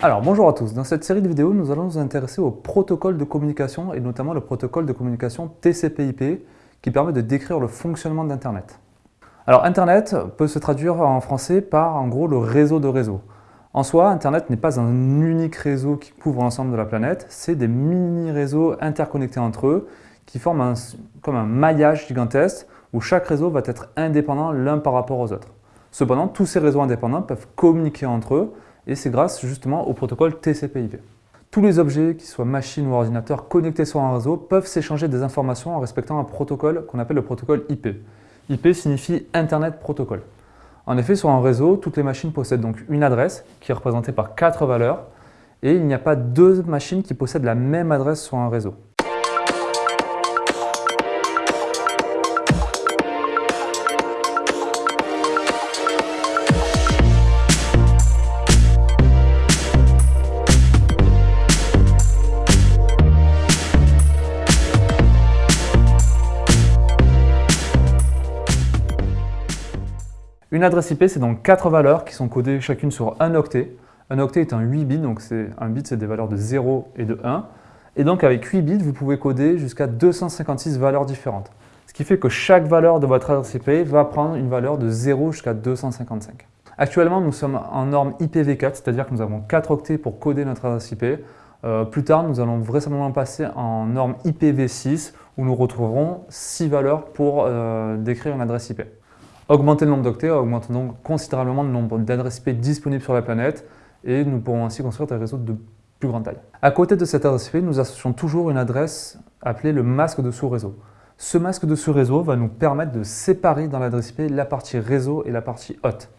Alors bonjour à tous, dans cette série de vidéos nous allons nous intéresser au protocole de communication et notamment le protocole de communication TCP/IP qui permet de décrire le fonctionnement d'Internet. Alors Internet peut se traduire en français par en gros le réseau de réseaux. En soi, Internet n'est pas un unique réseau qui couvre l'ensemble de la planète, c'est des mini-réseaux interconnectés entre eux qui forment comme un maillage gigantesque où chaque réseau va être indépendant l'un par rapport aux autres. Cependant, tous ces réseaux indépendants peuvent communiquer entre eux et c'est grâce justement au protocole TCP/IP. Tous les objets, qu'ils soient machines ou ordinateurs connectés sur un réseau, peuvent s'échanger des informations en respectant un protocole qu'on appelle le protocole IP. IP signifie Internet Protocol. En effet, sur un réseau, toutes les machines possèdent donc une adresse qui est représentée par quatre valeurs et il n'y a pas deux machines qui possèdent la même adresse sur un réseau. Une adresse IP, c'est donc quatre valeurs qui sont codées chacune sur un octet. Un octet est un 8 bits, donc un bit, c'est des valeurs de 0 et de 1. Et donc avec 8 bits, vous pouvez coder jusqu'à 256 valeurs différentes. Ce qui fait que chaque valeur de votre adresse IP va prendre une valeur de 0 jusqu'à 255. Actuellement, nous sommes en norme IPv4, c'est-à-dire que nous avons 4 octets pour coder notre adresse IP. Euh, plus tard, nous allons vraisemblablement passer en norme IPv6, où nous retrouverons 6 valeurs pour euh, décrire une adresse IP. Augmenter le nombre d'octets augmente donc considérablement le nombre d'adresses IP disponibles sur la planète et nous pourrons ainsi construire des réseaux de plus grande taille. À côté de cette adresse IP, nous associons toujours une adresse appelée le masque de sous-réseau. Ce masque de sous-réseau va nous permettre de séparer dans l'adresse IP la partie réseau et la partie hôte.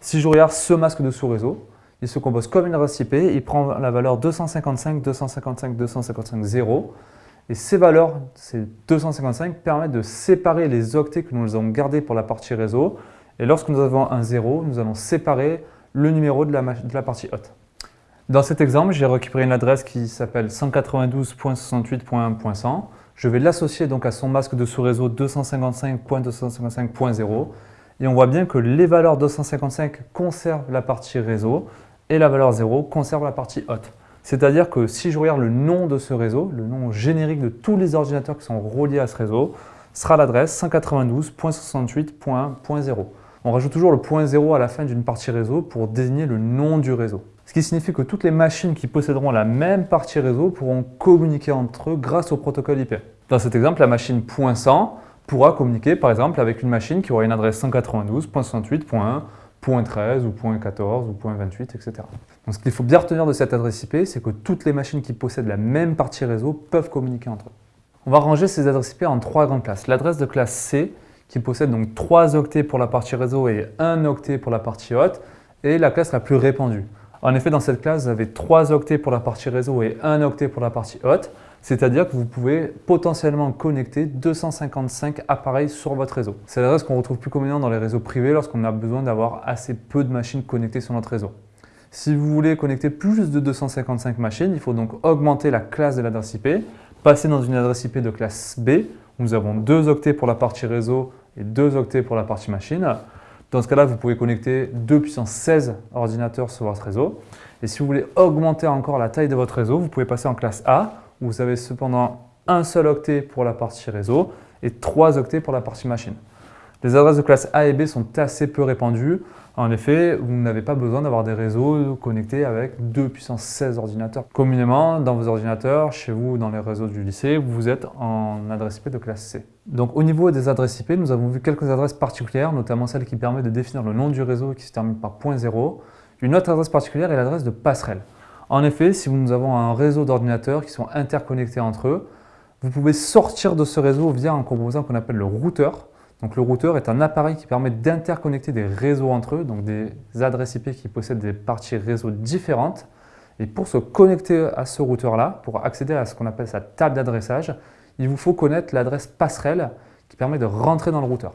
Si je regarde ce masque de sous-réseau, il se compose comme une adresse IP, il prend la valeur 255, 255, 255, 0 et ces valeurs, ces 255, permettent de séparer les octets que nous avons gardés pour la partie réseau. Et lorsque nous avons un 0, nous allons séparer le numéro de la, partie hôte. Dans cet exemple, j'ai récupéré une adresse qui s'appelle 192.68.1.100. Je vais l'associer donc à son masque de sous-réseau 255.255.0 et on voit bien que les valeurs 255 conservent la partie réseau et la valeur 0 conserve la partie hôte. C'est-à-dire que si je regarde le nom de ce réseau, le nom générique de tous les ordinateurs qui sont reliés à ce réseau, sera l'adresse 192.68.0. On rajoute toujours le point 0 à la fin d'une partie réseau pour désigner le nom du réseau. Ce qui signifie que toutes les machines qui posséderont la même partie réseau pourront communiquer entre eux grâce au protocole IP. Dans cet exemple, la machine .100 pourra communiquer par exemple avec une machine qui aura une adresse 192.68.1 .13 ou .14 ou .28, etc. Donc ce qu'il faut bien retenir de cette adresse IP, c'est que toutes les machines qui possèdent la même partie réseau peuvent communiquer entre eux. On va ranger ces adresses IP en trois grandes classes. L'adresse de classe C, qui possède donc 3 octets pour la partie réseau et 1 octet pour la partie hôte, est la classe la plus répandue. En effet, dans cette classe, vous avez 3 octets pour la partie réseau et 1 octet pour la partie hôte, c'est-à-dire que vous pouvez potentiellement connecter 255 appareils sur votre réseau. C'est l'adresse qu'on retrouve plus communément dans les réseaux privés lorsqu'on a besoin d'avoir assez peu de machines connectées sur notre réseau. Si vous voulez connecter plus de 255 machines, il faut donc augmenter la classe de l'adresse IP, passer dans une adresse IP de classe B, où nous avons 2 octets pour la partie réseau et 2 octets pour la partie machine. Dans ce cas-là, vous pouvez connecter 2 puissance 16 ordinateurs sur votre réseau. Et si vous voulez augmenter encore la taille de votre réseau, vous pouvez passer en classe A, vous avez cependant un seul octet pour la partie réseau et 3 octets pour la partie machine. Les adresses de classe A et B sont assez peu répandues. En effet, vous n'avez pas besoin d'avoir des réseaux connectés avec 2 puissance 16 ordinateurs. Communément, dans vos ordinateurs, chez vous, dans les réseaux du lycée, vous êtes en adresse IP de classe C. Donc au niveau des adresses IP, nous avons vu quelques adresses particulières, notamment celle qui permet de définir le nom du réseau qui se termine par .0. Une autre adresse particulière est l'adresse de passerelle. En effet, si nous avons un réseau d'ordinateurs qui sont interconnectés entre eux, vous pouvez sortir de ce réseau via un composant qu'on appelle le routeur. Donc le routeur est un appareil qui permet d'interconnecter des réseaux entre eux, donc des adresses IP qui possèdent des parties réseau différentes. Et pour se connecter à ce routeur-là, pour accéder à ce qu'on appelle sa table d'adressage, il vous faut connaître l'adresse passerelle qui permet de rentrer dans le routeur.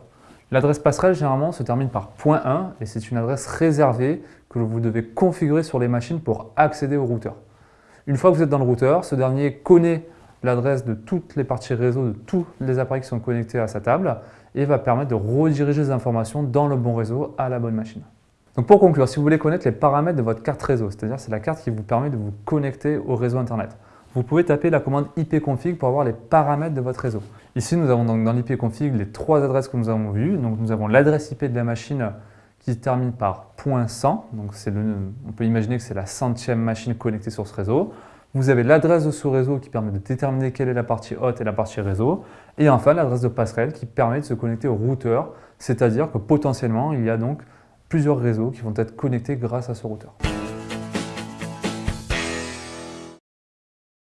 L'adresse passerelle, généralement, se termine par .1 et c'est une adresse réservée que vous devez configurer sur les machines pour accéder au routeur. Une fois que vous êtes dans le routeur, ce dernier connaît l'adresse de toutes les parties réseau de tous les appareils qui sont connectés à sa table et va permettre de rediriger les informations dans le bon réseau à la bonne machine. Donc pour conclure, si vous voulez connaître les paramètres de votre carte réseau, c'est-à-dire c'est la carte qui vous permet de vous connecter au réseau Internet, vous pouvez taper la commande ipconfig pour avoir les paramètres de votre réseau. Ici, nous avons donc dans l'ipconfig les trois adresses que nous avons vues. Donc nous avons l'adresse IP de la machine qui termine par .100, donc on peut imaginer que c'est la centième machine connectée sur ce réseau. Vous avez l'adresse de ce réseau qui permet de déterminer quelle est la partie haute et la partie réseau. Et enfin, l'adresse de passerelle qui permet de se connecter au routeur, c'est-à-dire que potentiellement, il y a donc plusieurs réseaux qui vont être connectés grâce à ce routeur.